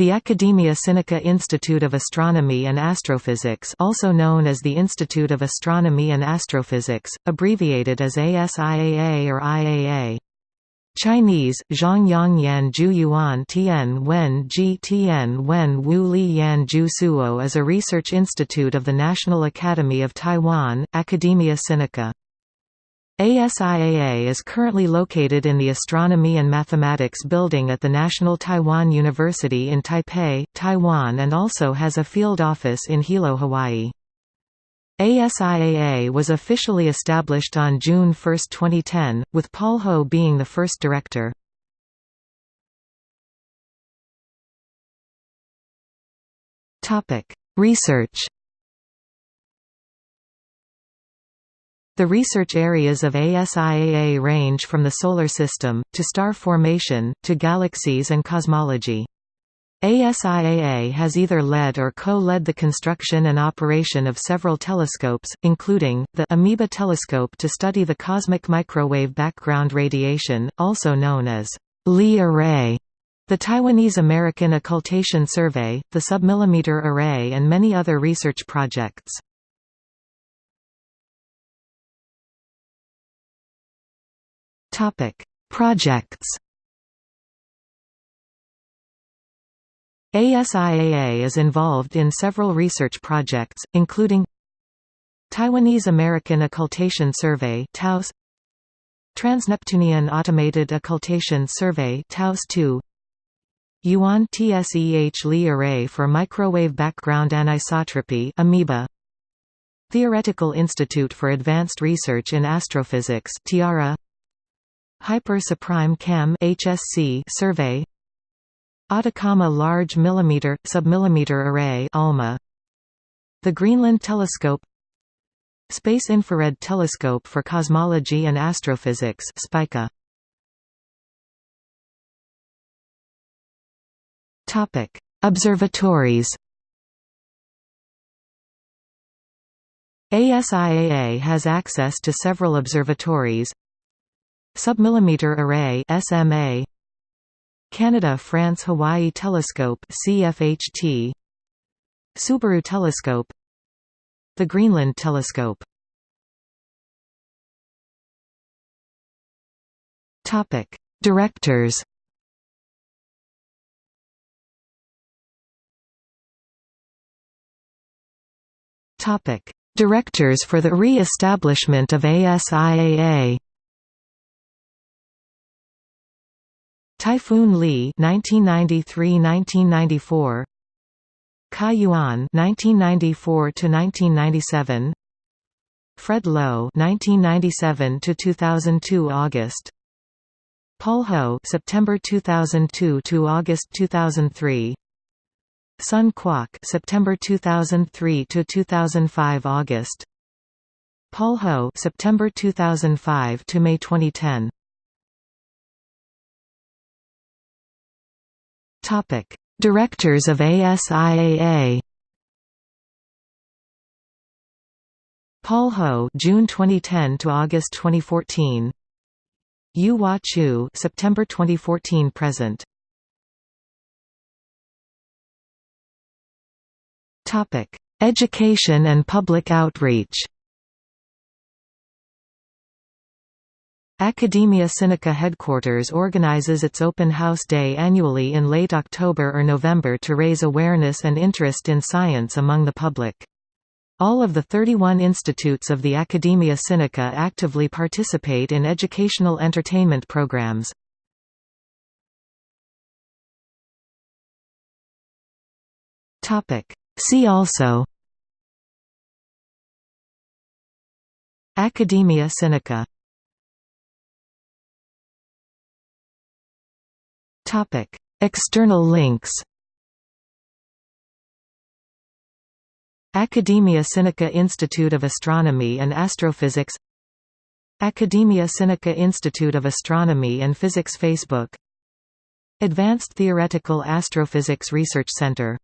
The Academia Sinica Institute of Astronomy and Astrophysics also known as the Institute of Astronomy and Astrophysics, abbreviated as ASIAA or IAA. Chinese, Zhongyang Yan Ju Yuan Tian Wen Ji Tian Wen Wu Li Yan Ju Suo is a research institute of the National Academy of Taiwan, Academia Sinica. ASIAA is currently located in the Astronomy and Mathematics Building at the National Taiwan University in Taipei, Taiwan and also has a field office in Hilo, Hawaii. ASIAA was officially established on June 1, 2010, with Paul Ho being the first director. Research The research areas of ASIAA range from the Solar System, to star formation, to galaxies and cosmology. ASIAA has either led or co-led the construction and operation of several telescopes, including, the AMiBA telescope to study the cosmic microwave background radiation, also known as Lee Array, the Taiwanese American Occultation Survey, the Submillimeter Array and many other research projects. Topic: Projects. ASIAA is involved in several research projects, including Taiwanese American Occultation Survey TAOS Transneptunian Automated Occultation Survey TAOS 2 Yuan TSEH Lee Array for Microwave Background Anisotropy AMiBA Theoretical Institute for Advanced Research in Astrophysics Tiara Hyper Suprime-Cam HSC survey. Atacama Large Millimeter Submillimeter Array ALMA. The Greenland Telescope. Space Infrared Telescope for Cosmology and Astrophysics SPICA. Topic. Observatories. ASIAA has access to several observatories Submillimeter Array SMA Canada France Hawaii Telescope CFHT Subaru Telescope. The Greenland Telescope. Topic. Directors. Topic. Directors for the re-establishment of ASIAA Typhoon Lee 1993–1994 Kai Yuan 1994–1997 Fred Lo 1997–2002 August. Paul Ho September 2002 to August 2003 Sun Kwok September 2003 to 2005 August. Paul Ho September 2005 to May 2010 Topic: Directors of ASIAA. Paul Ho, June 2010 to August 2014. You-Hua Chu, September 2014 present. Topic: Education and public outreach. Academia Sinica headquarters organizes its open house day annually in late October or November to raise awareness and interest in science among the public. All of the 31 institutes of the Academia Sinica actively participate in educational entertainment programs. See also Academia Sinica External links. Academia Sinica Institute of Astronomy and Astrophysics Academia Sinica Institute of Astronomy and Physics Facebook Advanced Theoretical Astrophysics Research Center